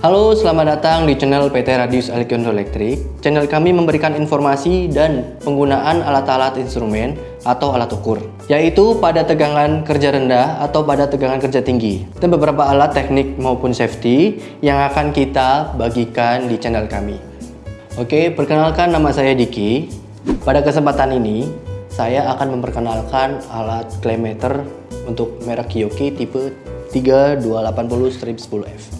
Halo, selamat datang di channel PT Radius Elektrondo Elektrik. Channel kami memberikan informasi dan penggunaan alat-alat instrumen atau alat ukur, yaitu pada tegangan kerja rendah atau pada tegangan kerja tinggi, dan beberapa alat teknik maupun safety yang akan kita bagikan di channel kami. Oke, perkenalkan nama saya Diki. Pada kesempatan ini, saya akan memperkenalkan alat klemeter untuk merek Kiyoki tipe 3280-10F.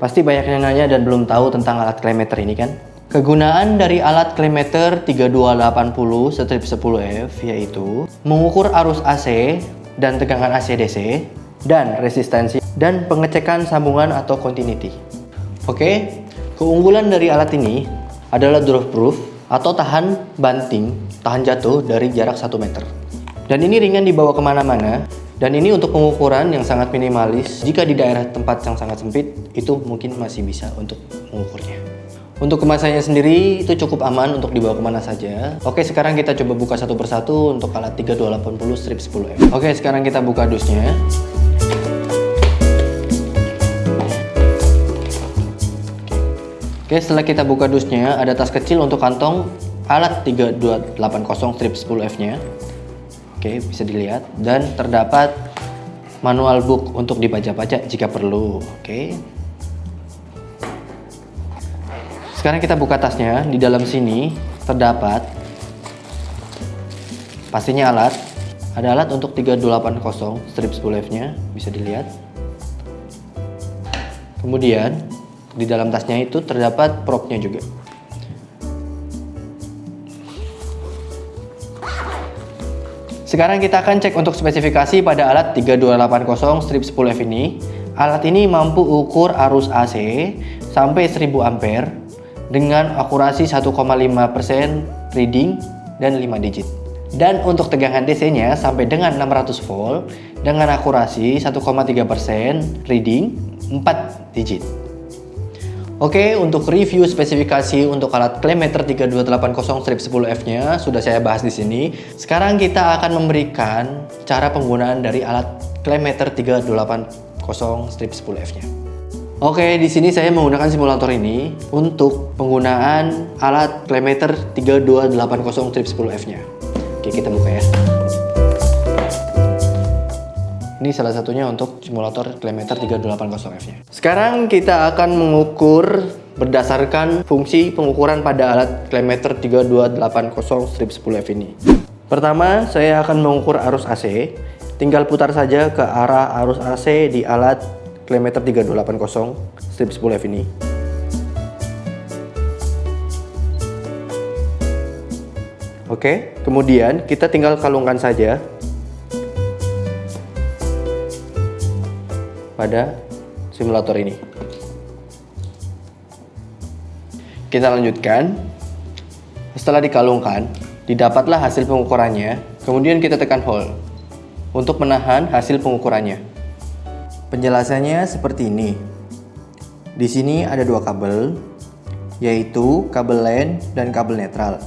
Pasti banyak yang nanya dan belum tahu tentang alat klemeter ini kan? Kegunaan dari alat klemeter 3280 strip 10F yaitu mengukur arus AC dan tegangan AC DC dan resistensi dan pengecekan sambungan atau continuity. Oke, keunggulan dari alat ini adalah drop proof atau tahan banting, tahan jatuh dari jarak 1 meter. Dan ini ringan dibawa ke mana-mana dan ini untuk pengukuran yang sangat minimalis. Jika di daerah tempat yang sangat sempit, itu mungkin masih bisa untuk mengukurnya. Untuk kemasannya sendiri itu cukup aman untuk dibawa ke mana saja. Oke, sekarang kita coba buka satu persatu untuk alat 3280 strip 10 m Oke, sekarang kita buka dusnya. Oke, setelah kita buka dusnya, ada tas kecil untuk kantong alat 3280 strip 10F-nya. Oke, bisa dilihat dan terdapat manual book untuk dibaca-baca jika perlu. Oke. Sekarang kita buka tasnya. Di dalam sini terdapat pastinya alat. Ada alat untuk 3280 strip spool nya bisa dilihat. Kemudian di dalam tasnya itu terdapat propnya juga. Sekarang kita akan cek untuk spesifikasi pada alat 3280 strip 10F ini. Alat ini mampu ukur arus AC sampai 1000 ampere dengan akurasi 1,5% reading dan 5 digit. Dan untuk tegangan DC-nya sampai dengan 600 volt dengan akurasi 1,3% reading 4 digit. Oke, untuk review spesifikasi untuk alat Klemeter 3280 strip 10F-nya sudah saya bahas di sini. Sekarang kita akan memberikan cara penggunaan dari alat Klemeter 380 strip 10F-nya. Oke, di sini saya menggunakan simulator ini untuk penggunaan alat Klemeter 3280 strip 10F-nya. Oke, kita buka ya. Ini salah satunya untuk simulator Klemeter 380F-nya. Sekarang kita akan mengukur berdasarkan fungsi pengukuran pada alat Klemeter 3280 strip 10F ini. Pertama, saya akan mengukur arus AC. Tinggal putar saja ke arah arus AC di alat Klemeter 3280 strip 10F ini. Oke, kemudian kita tinggal kalungkan saja pada simulator ini. Kita lanjutkan. Setelah dikalungkan, didapatlah hasil pengukurannya, kemudian kita tekan hold untuk menahan hasil pengukurannya. Penjelasannya seperti ini. Di sini ada dua kabel, yaitu kabel LAN dan kabel netral.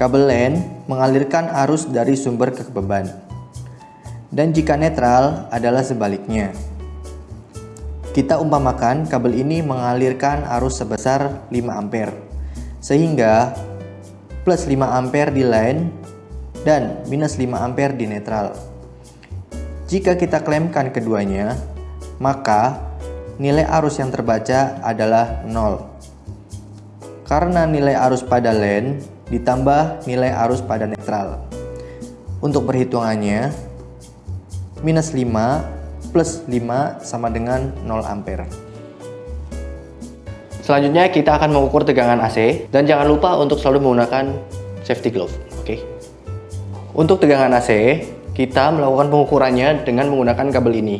Kabel LAN mengalirkan arus dari sumber ke beban, dan jika netral adalah sebaliknya. Kita umpamakan kabel ini mengalirkan arus sebesar 5 ampere, sehingga plus 5 ampere di line dan minus 5 ampere di netral. Jika kita klemkan keduanya, maka nilai arus yang terbaca adalah 0. Karena nilai arus pada line ditambah nilai arus pada netral. Untuk perhitungannya, minus 5 plus 5 sama dengan 0 ampere. Selanjutnya kita akan mengukur tegangan AC dan jangan lupa untuk selalu menggunakan safety glove. Oke. Okay? Untuk tegangan AC, kita melakukan pengukurannya dengan menggunakan kabel ini.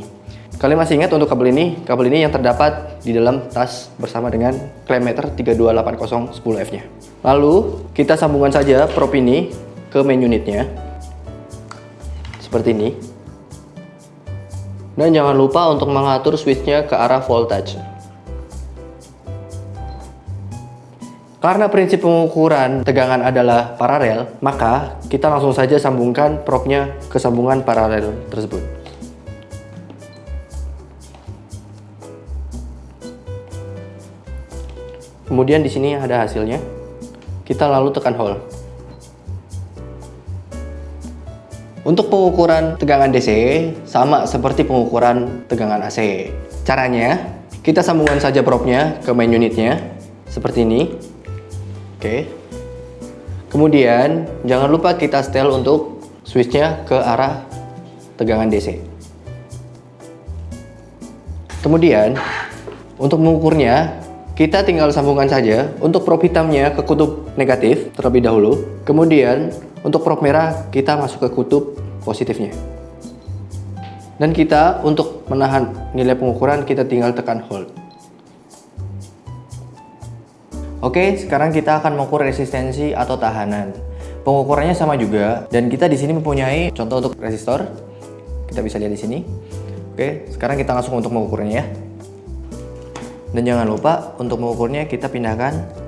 Kalian masih ingat untuk kabel ini? Kabel ini yang terdapat di dalam tas bersama dengan klemeter 3280 10F-nya. Lalu, kita sambungkan saja prop ini ke main unitnya. Seperti ini. Dan jangan lupa untuk mengatur switchnya ke arah voltage. Karena prinsip pengukuran tegangan adalah paralel, maka kita langsung saja sambungkan propnya ke sambungan paralel tersebut. Kemudian di sini ada hasilnya. Kita lalu tekan hold. Untuk pengukuran tegangan DC sama seperti pengukuran tegangan AC. Caranya, kita sambungkan saja probnya ke main unitnya seperti ini. Oke. Kemudian, jangan lupa kita setel untuk switchnya ke arah tegangan DC. Kemudian, untuk mengukurnya, kita tinggal sambungkan saja untuk prob hitamnya ke kutub negatif terlebih dahulu. Kemudian untuk prob merah kita masuk ke kutub positifnya. Dan kita untuk menahan nilai pengukuran kita tinggal tekan hold. Oke, sekarang kita akan mengukur resistensi atau tahanan. Pengukurannya sama juga dan kita di sini mempunyai contoh untuk resistor. Kita bisa lihat di sini. Oke, sekarang kita langsung untuk mengukurnya ya. Dan jangan lupa untuk mengukurnya kita pindahkan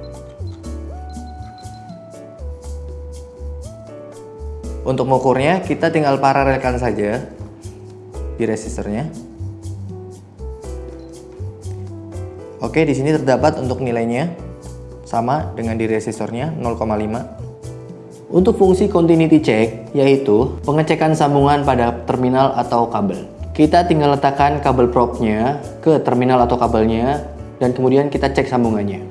Untuk mengukurnya kita tinggal paralelkan saja di resistornya. Oke, di sini terdapat untuk nilainya sama dengan di resistornya 0,5. Untuk fungsi continuity check yaitu pengecekan sambungan pada terminal atau kabel. Kita tinggal letakkan kabel probnya ke terminal atau kabelnya dan kemudian kita cek sambungannya.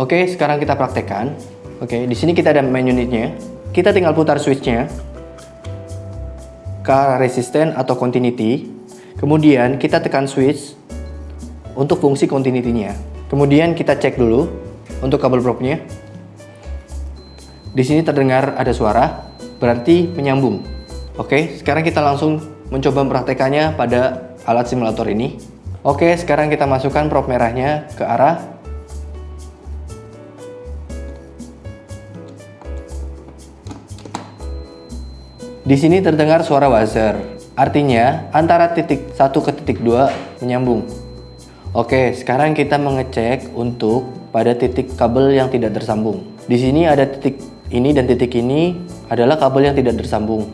Oke, sekarang kita praktekkan. Oke, di sini kita ada main unitnya. Kita tinggal putar switchnya ke resisten atau continuity. Kemudian kita tekan switch untuk fungsi continuity-nya. Kemudian kita cek dulu untuk kabel probnya. Di sini terdengar ada suara, berarti menyambung. Oke, sekarang kita langsung mencoba mempraktekannya pada alat simulator ini. Oke, sekarang kita masukkan prop merahnya ke arah Di sini terdengar suara buzzer. Artinya, antara titik 1 ke titik 2 menyambung. Oke, sekarang kita mengecek untuk pada titik kabel yang tidak tersambung. Di sini ada titik ini dan titik ini adalah kabel yang tidak tersambung.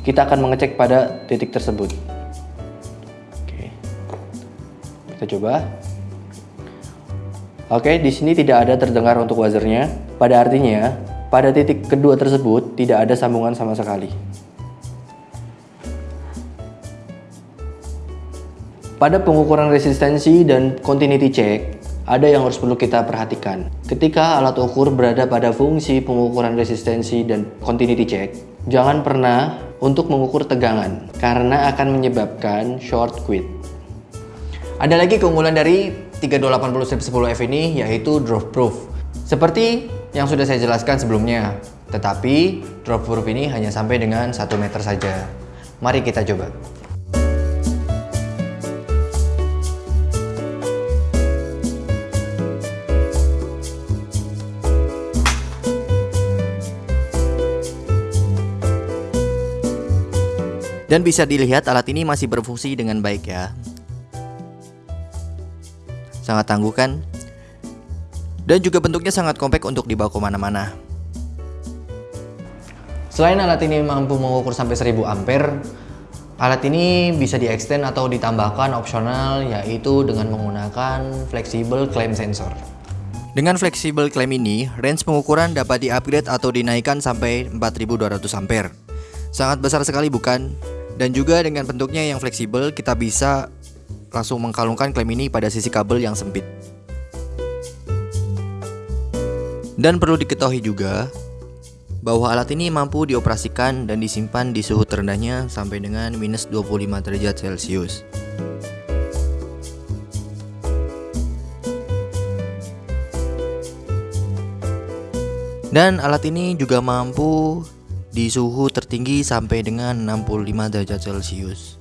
Kita akan mengecek pada titik tersebut. Kita coba. Oke, di sini tidak ada terdengar untuk buzzernya. Pada artinya, pada titik kedua tersebut tidak ada sambungan sama sekali. Pada pengukuran resistensi dan continuity check, ada yang harus perlu kita perhatikan. Ketika alat ukur berada pada fungsi pengukuran resistensi dan continuity check, jangan pernah untuk mengukur tegangan karena akan menyebabkan short quit. Ada lagi keunggulan dari 3280 strip 10F ini yaitu drop proof. Seperti yang sudah saya jelaskan sebelumnya, tetapi drop proof ini hanya sampai dengan 1 meter saja. Mari kita coba. Dan bisa dilihat alat ini masih berfungsi dengan baik ya. Sangat tangguh kan? Dan juga bentuknya sangat kompak untuk dibawa ke mana-mana. Selain alat ini mampu mengukur sampai 1000 ampere, alat ini bisa di-extend atau ditambahkan opsional yaitu dengan menggunakan flexible clamp sensor. Dengan flexible clamp ini, range pengukuran dapat di-upgrade atau dinaikkan sampai 4200 ampere. Sangat besar sekali bukan? Dan juga dengan bentuknya yang fleksibel, kita bisa langsung mengkalungkan klem ini pada sisi kabel yang sempit. Dan perlu diketahui juga bahwa alat ini mampu dioperasikan dan disimpan di suhu terendahnya sampai dengan minus 25 derajat Celcius. Dan alat ini juga mampu di suhu tertinggi sampai dengan 65 derajat Celcius.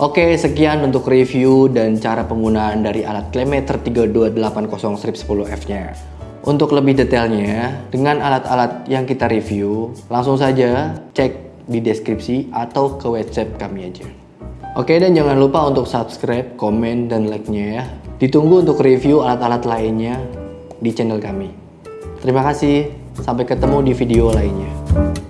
Oke, sekian untuk review dan cara penggunaan dari alat Klemeter 3280 strip 10F-nya. Untuk lebih detailnya, dengan alat-alat yang kita review, langsung saja cek di deskripsi atau ke website kami aja. Oke, dan jangan lupa untuk subscribe, komen, dan like-nya ya. Ditunggu untuk review alat-alat lainnya di channel kami. Terima kasih, sampai ketemu di video lainnya.